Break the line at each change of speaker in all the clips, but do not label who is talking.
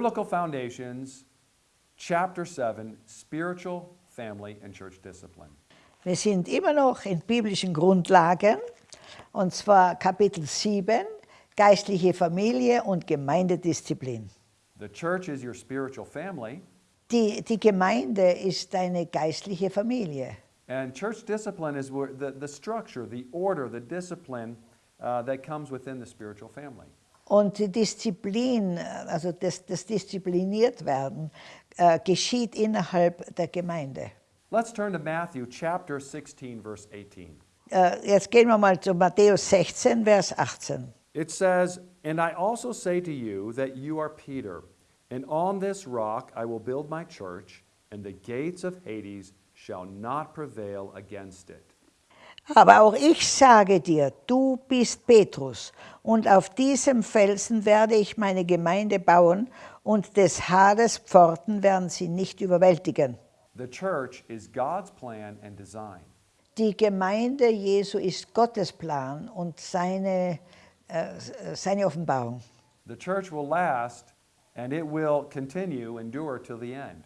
Biblical Foundations, Chapter 7, Spiritual, Family, and Church Discipline.
Wir sind immer noch in biblischen Grundlagen, und zwar Kapitel 7, geistliche Familie und Gemeindedisziplin.
The church is your spiritual family,
Die, die Gemeinde ist deine geistliche Familie.
and church discipline is the, the structure, the order, the discipline uh, that comes within the spiritual family.
Und die Disziplin, also das, das diszipliniert werden, äh, geschieht innerhalb der Gemeinde.
Let's turn to Matthew chapter 16, verse 18.
Äh, jetzt gehen wir mal zu Matthäus 16, Vers 18.
It says, And I also say to you that you are Peter, and on this rock I will build my church, and the gates of Hades shall not prevail against it.
Aber auch ich sage dir, du bist Petrus, und auf diesem Felsen werde ich meine Gemeinde bauen, und des Hades Pforten werden sie nicht überwältigen.
The church is God's plan and design.
Die Gemeinde Jesu ist Gottes Plan und seine, äh, seine Offenbarung.
The church will last, and it will continue, endure till the end.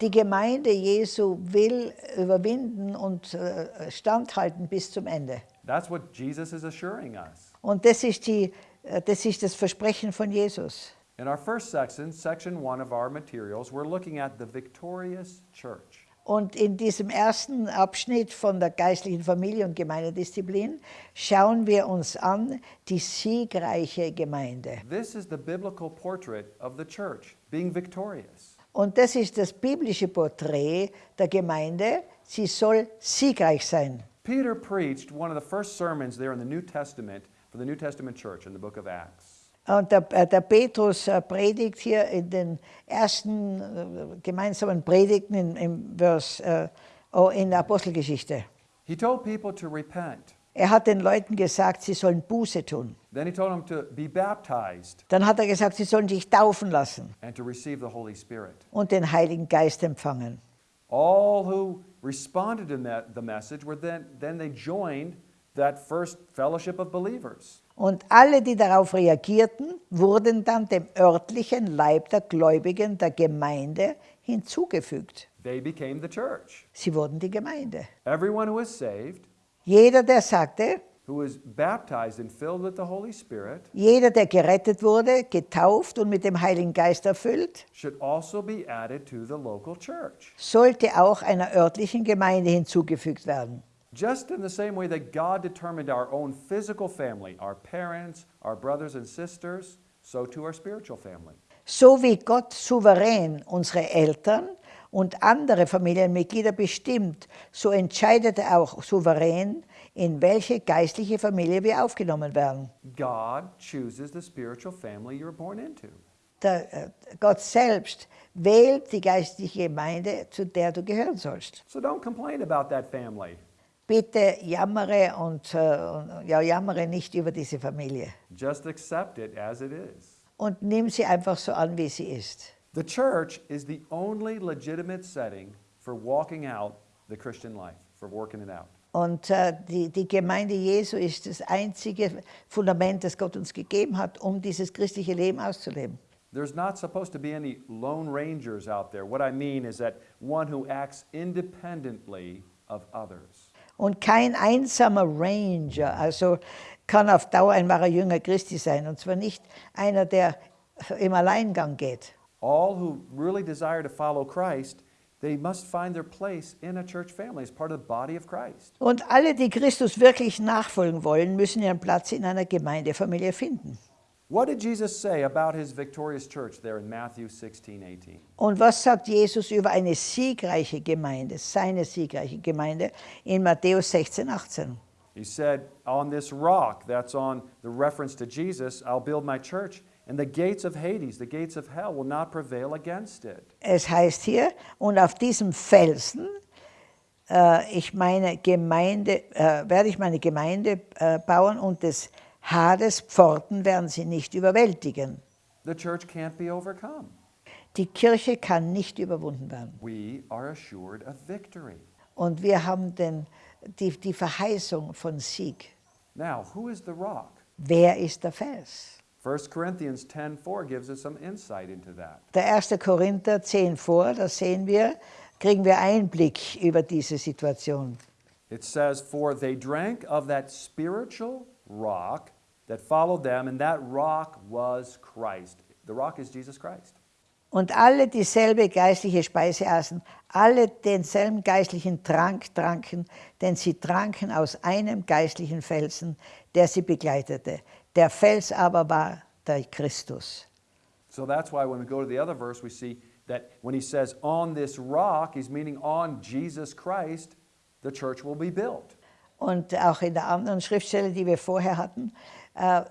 Die Gemeinde Jesu will überwinden und äh, standhalten bis zum Ende.
That's what Jesus is assuring us.
Und das ist, die, äh, das ist das Versprechen von Jesus.
In our first section, section one of our materials, we're looking at the victorious church.
Und in diesem ersten Abschnitt von der geistlichen Familie und Gemeindedisziplin schauen wir uns an die siegreiche Gemeinde.
This is the biblical portrait of the church, being victorious.
Und das ist das biblische Porträt der Gemeinde. Sie soll siegreich sein.
Peter preached one of the first sermons there in the New Testament for the New Testament church in the book of Acts.
Und der, äh, der Petrus äh, predigt hier in den ersten äh, gemeinsamen Predigten in, in, Vers, oh, in der Apostelgeschichte.
He told people to repent.
Er hat den Leuten gesagt, sie sollen Buße tun.
Then he told them to be baptized
Dann hat er gesagt, sie sollen sich taufen lassen
and to receive the Holy Spirit.
und den Heiligen Geist empfangen.
All who responded to the message were then, then they joined that first fellowship of believers.
Und alle, die darauf reagierten, wurden dann dem örtlichen Leib der Gläubigen der Gemeinde hinzugefügt.
They became the church.
Sie wurden die Gemeinde.
Everyone who is saved,
Jeder, der sagte,
who is baptized and filled with the Holy Spirit,
jeder, der gerettet wurde, getauft und mit dem Heiligen Geist erfüllt,
should also be added to the local church.
sollte auch einer örtlichen Gemeinde hinzugefügt werden.
Just in the same way that God determined our own physical family, our parents, our brothers and sisters, so to our spiritual family.
So wie Gott souverän unsere Eltern und andere Familienmitglieder bestimmt, so entscheidet er auch souverän, in welche geistliche Familie wir aufgenommen werden.
God chooses the spiritual family you're born into.
Der, äh, Gott selbst wählt die geistliche Gemeinde, zu der du gehören sollst.
So don't complain about that family.
Bitte jammere und, äh, und ja, jammere nicht über diese Familie
Just accept it as it is.
und nimm sie einfach so an, wie sie ist.
The church is the only legitimate setting for walking out the Christian life, for working it out.
Und äh, die, die Gemeinde Jesu ist das einzige Fundament, das Gott uns gegeben hat, um dieses christliche Leben auszuleben.
There's not supposed to be any lone rangers out there. What I mean is that one who acts independently of others.
Und kein einsamer Ranger, also kann auf Dauer ein wahrer Jünger Christi sein. Und zwar nicht einer, der im Alleingang geht.
All who really desire to follow Christ, they must find their place in a church family as part of the body of Christ.
Und alle, die Christus wirklich nachfolgen wollen, müssen ihren Platz in einer Gemeindefamilie finden.
What did Jesus say about his victorious church there in Matthew 16, 18?
Und was sagt Jesus über eine siegreiche Gemeinde, seine siegreiche Gemeinde in Matthäus 16, 18?
He said, On this rock, that's on the reference to Jesus, I'll build my church, and the gates of Hades, the gates of hell, will not prevail against it.
Es heißt hier, und auf diesem Felsen äh, ich meine Gemeinde, äh, werde ich meine Gemeinde äh, bauen und des Hades Pforten werden sie nicht überwältigen.
The church can't be overcome.
Die Kirche kann nicht überwunden werden.
We are assured of victory.
Und wir haben den, die, die Verheißung von Sieg.
Now, who is the rock?
Wer ist der Fels?
1 Corinthians 10:4 gives us some insight into that.
Der 1. Korinther 10 vor, da sehen wir, kriegen wir Einblick über diese Situation.
It says, For they drank of that spiritual rock that followed them, and that rock was Christ. The rock is Jesus Christ.
Und alle dieselbe geistliche Speise aßen, alle denselben geistlichen Trank tranken, denn sie tranken aus einem geistlichen Felsen, der sie begleitete. Der Fels aber war der Christus.
So that's why when we go to the other verse, we see that when he says, On this rock, he's meaning on Jesus Christ, the church will be built.
Und auch in der anderen Schriftstelle, die wir vorher hatten, Äh,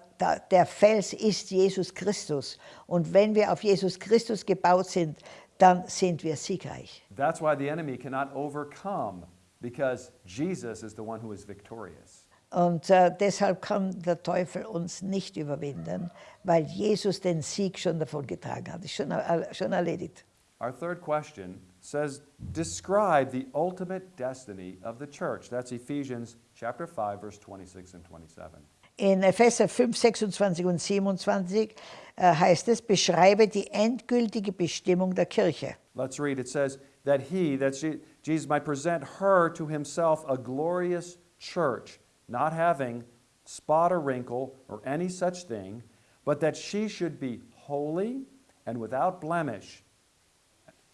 der Fels ist Jesus Christus. Und wenn wir auf Jesus Christus gebaut sind, dann sind wir siegreich.
That's why the enemy cannot overcome, because Jesus is the one who is victorious.
Und äh, deshalb kann der Teufel uns nicht überwinden, weil Jesus den Sieg schon davon getragen hat. Ist schon, schon erledigt.
Our third question says, describe the ultimate destiny of the church. That's Ephesians chapter 5, verse 26 and 27.
In Epheser 5, 26 und 27 äh, heißt es, beschreibe die endgültige Bestimmung der Kirche.
Let's read. It says that he, that Je- Jesus might present her to himself a glorious church, not having spot or wrinkle or any such thing, but that she should be holy and without blemish,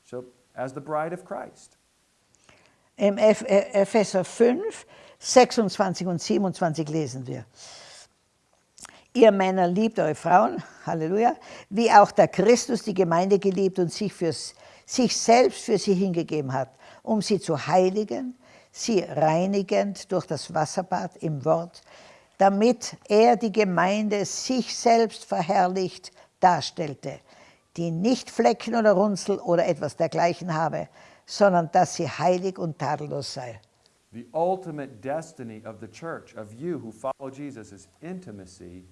so as the bride of Christ.
Im Eph- Epheser 5, 26 und 27 lesen wir. Ihr Männer liebt eure Frauen, Halleluja, wie auch der Christus die Gemeinde geliebt und sich, fürs, sich selbst für sie hingegeben hat, um sie zu heiligen, sie reinigend durch das Wasserbad im Wort, damit er die Gemeinde sich selbst verherrlicht darstellte, die nicht Flecken oder Runzel oder etwas dergleichen habe, sondern dass sie heilig und tadellos sei.
The ultimate destiny of the church, of you who follow Jesus, is intimacy.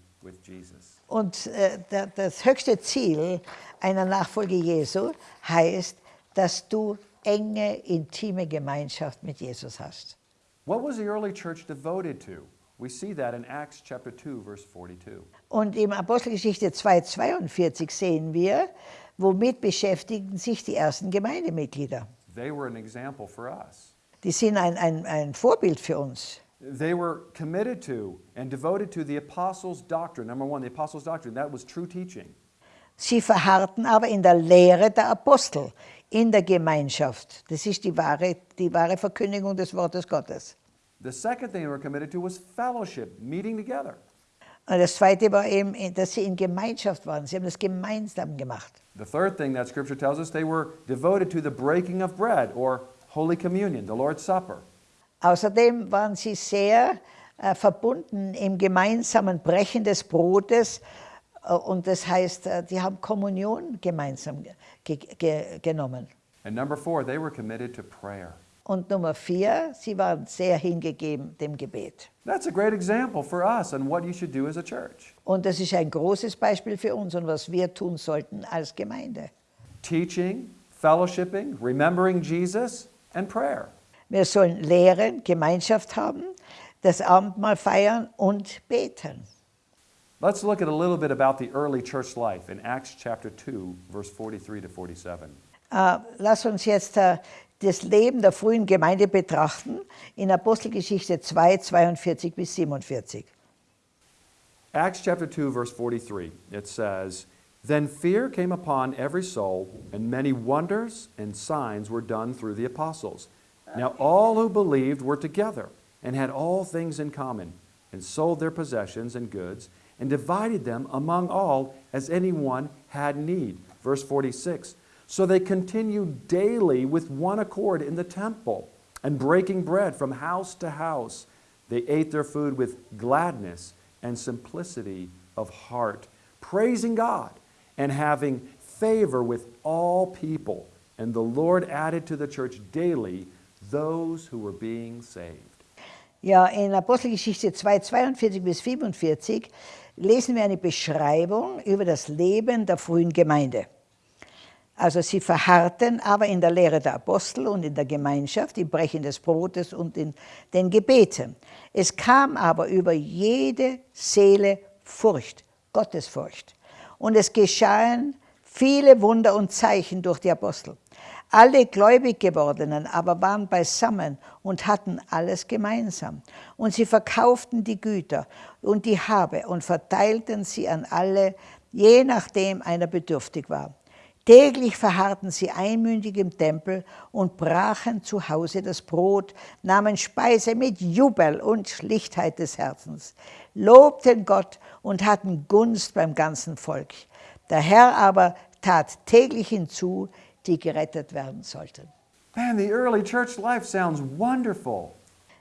Und äh, da- das höchste Ziel einer Nachfolge Jesu heißt, dass du enge, intime Gemeinschaft mit Jesus hast.
What was the early church devoted to? We see that in Acts chapter 2, verse 42.
Und im Apostelgeschichte 2,42 sehen wir, womit beschäftigten sich die ersten Gemeindemitglieder.
They were an example for us.
Die sind ein, ein, ein Vorbild für uns.
They were committed to and devoted to the apostles' doctrine. Number one, the apostles' doctrine. That was true teaching.
Sie verharrten aber in der Lehre der Apostel, in der Gemeinschaft. Das ist die wahre, die wahre Verkündigung des Wortes Gottes.
The second thing they were committed to was fellowship, meeting together.
Und das Zweite war eben, dass sie in Gemeinschaft waren. Sie haben das gemeinsam gemacht.
The third thing that scripture tells us, they were devoted to the breaking of bread or Holy Communion, the Lord's Supper.
Außerdem waren sie sehr äh, verbunden im gemeinsamen Brechen des Brotes. Äh, und das heißt, äh, die haben Kommunion gemeinsam ge ge genommen.
And number four, they were committed to prayer.
Und Nummer vier, sie waren sehr hingegeben dem Gebet.
That's a great example for us on what you should do as a church.
Und das ist ein großes Beispiel für uns und was wir tun sollten als Gemeinde.
Teaching, fellowshipping, remembering Jesus, and prayer.
Wir sollen lehren, Gemeinschaft haben, das Abendmahl feiern und beten.
Let's look at a little bit about the early church life in Acts chapter 2, verse 43 to 47.
Äh, lass uns jetzt äh, das Leben der frühen Gemeinde betrachten in Apostelgeschichte 2, 42 bis 47.
Acts chapter 2, verse 43, it says, Then fear came upon every soul, and many wonders and signs were done through the apostles. Now all who believed were together, and had all things in common, and sold their possessions and goods, and divided them among all as anyone had need. Verse 46 So they continued daily with one accord in the temple, and breaking bread from house to house. They ate their food with gladness and simplicity of heart, praising God and having favor with all people. And the Lord added to the church daily those who were being saved.
Ja, in Apostelgeschichte 2, 42 bis 44 lesen wir eine Beschreibung über das Leben der frühen Gemeinde. Also sie verharrten aber in der Lehre der Apostel und in der Gemeinschaft, im Brechen des Brotes und in den Gebeten. Es kam aber über jede Seele Furcht Gottesfurcht. Und es geschahen viele Wunder und Zeichen durch die Apostel. Alle gläubig gewordenen aber waren beisammen und hatten alles gemeinsam. Und sie verkauften die Güter und die Habe und verteilten sie an alle, je nachdem einer bedürftig war. Täglich verharrten sie einmündig im Tempel und brachen zu Hause das Brot, nahmen Speise mit Jubel und Schlichtheit des Herzens, lobten Gott und hatten Gunst beim ganzen Volk. Der Herr aber tat täglich hinzu, die gerettet werden sollten.
Man, the early church life sounds wonderful.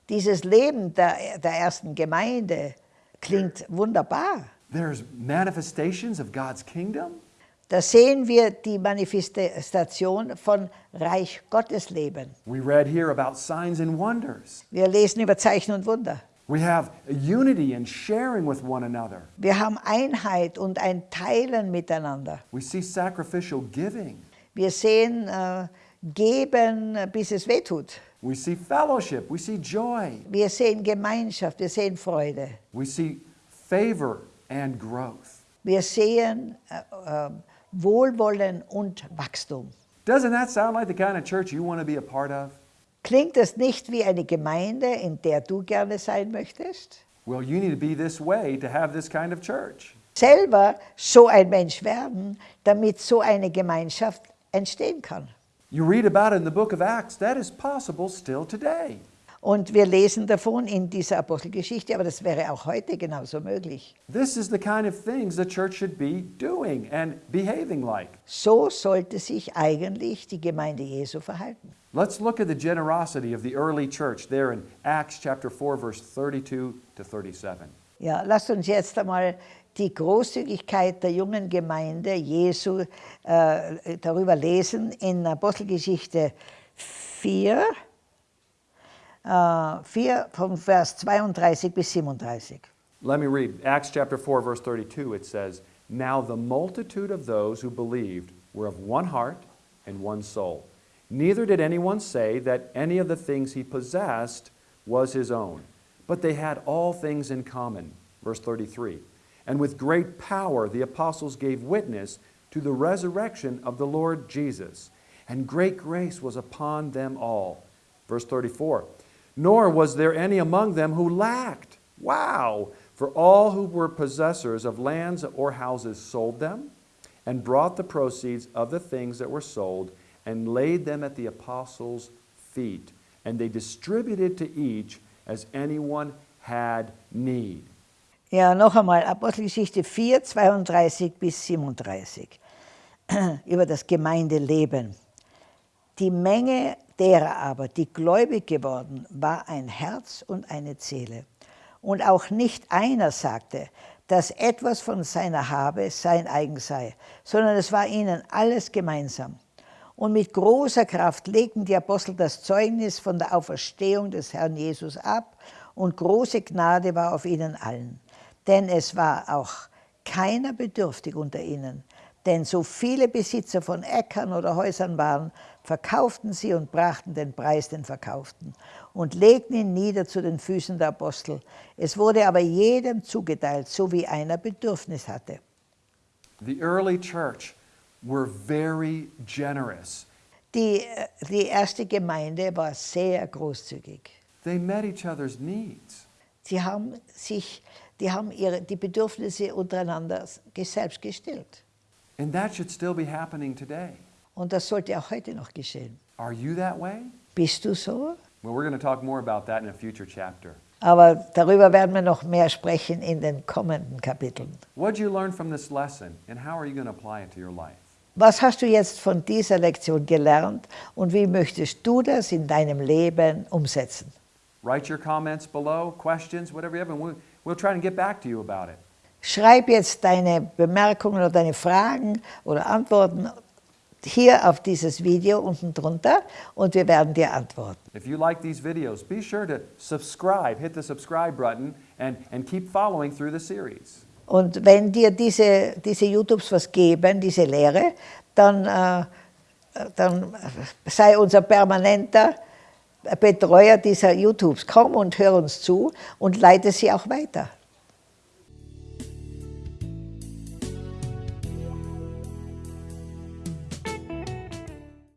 Dieses Leben der, der ersten Gemeinde klingt wunderbar.
There's manifestations of God's kingdom.
Da sehen wir die Manifestation von Reich Gottes Leben.
We read here about signs and wonders.
Wir lesen über Zeichen und Wunder.
We have unity and sharing with one another.
Wir haben Einheit und ein Teilen miteinander.
We see sacrificial giving.
Wir sehen äh, Geben, bis es wehtut.
We see fellowship. We see joy.
Wir sehen Gemeinschaft, wir sehen Freude.
We see favor and growth.
Wir sehen äh, äh, Wohlwollen und Wachstum.
Doesn't that sound like the kind of church you want to be a part of?
Klingt das nicht wie eine Gemeinde, in der du gerne sein möchtest?
Well, you need to be this way to have this kind of church.
Selber so ein Mensch werden, damit so eine Gemeinschaft entstehen kann.
You read about it in the book of Acts. That is possible still today.
Und wir lesen davon in dieser Apostelgeschichte, aber das wäre auch heute genauso möglich.
This is the kind of things the church should be doing and behaving like.
So sollte sich eigentlich die Gemeinde Jesu verhalten.
Let's look at the generosity of the early church there in Acts chapter 4 verse 32 to 37.
Ja, lasst uns jetzt einmal die Großzügigkeit der jungen Gemeinde Jesu äh, darüber lesen in Apostelgeschichte 4, äh, 4 von Vers 32 bis 37.
Let me read Acts chapter 4 verse 32 it says, "Now the multitude of those who believed were of one heart and one soul. Neither did anyone say that any of the things he possessed was his own, but they had all things in common." Verse 33. And with great power the apostles gave witness to the resurrection of the Lord Jesus, and great grace was upon them all. Verse 34. Nor was there any among them who lacked. Wow! For all who were possessors of lands or houses sold them and brought the proceeds of the things that were sold and laid them at the apostles' feet. And they distributed to each as anyone had need.
Ja, noch einmal, Apostelgeschichte 4, 32 bis 37, über das Gemeindeleben. Die Menge derer aber, die gläubig geworden, war ein Herz und eine Seele. Und auch nicht einer sagte, dass etwas von seiner Habe sein eigen sei, sondern es war ihnen alles gemeinsam. Und mit großer Kraft legten die Apostel das Zeugnis von der Auferstehung des Herrn Jesus ab, und große Gnade war auf ihnen allen. Denn es war auch keiner bedürftig unter ihnen, denn so viele Besitzer von Äckern oder Häusern waren, verkauften sie und brachten den Preis den Verkauften und legten ihn nieder zu den Füßen der Apostel. Es wurde aber jedem zugeteilt, so wie einer Bedürfnis hatte.
The early church were very generous.
Die, die erste Gemeinde war sehr großzügig.
They met each other's needs.
Sie haben, sich, die, haben ihre, die Bedürfnisse untereinander selbst gestillt.
And that should still be happening today.
Und das sollte auch heute noch geschehen.
Are you that way?
Bist du so?
Well, we're going to talk more about that in a future chapter.
Aber darüber werden wir noch mehr sprechen in den kommenden Kapiteln.
What did you learn from this lesson, and how are you going to apply it to your life?
Was hast du jetzt von dieser Lektion gelernt und wie möchtest du das in deinem Leben umsetzen?
Write your comments below, questions, whatever you have, we'll try and get back to you about it.
Schreib jetzt deine Bemerkungen oder deine Fragen oder Antworten hier auf dieses Video unten drunter und wir werden dir antworten.
If you like these videos, be sure to subscribe, hit the subscribe button, and, and keep following through the series.
Und wenn dir diese, diese YouTubes was geben, diese Lehre, dann, äh, dann sei unser permanenter Betreuer dieser YouTubes. Komm und hör uns zu und leite sie auch weiter.